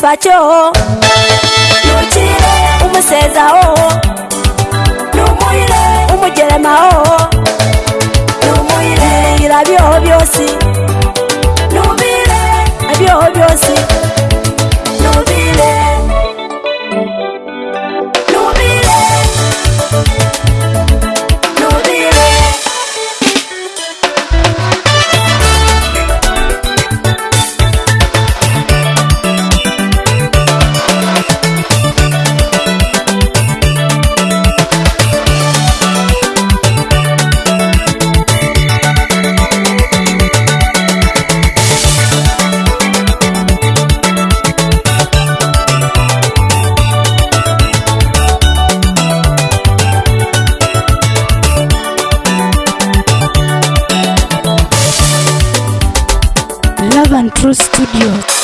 satisfaction. Love and True Studios.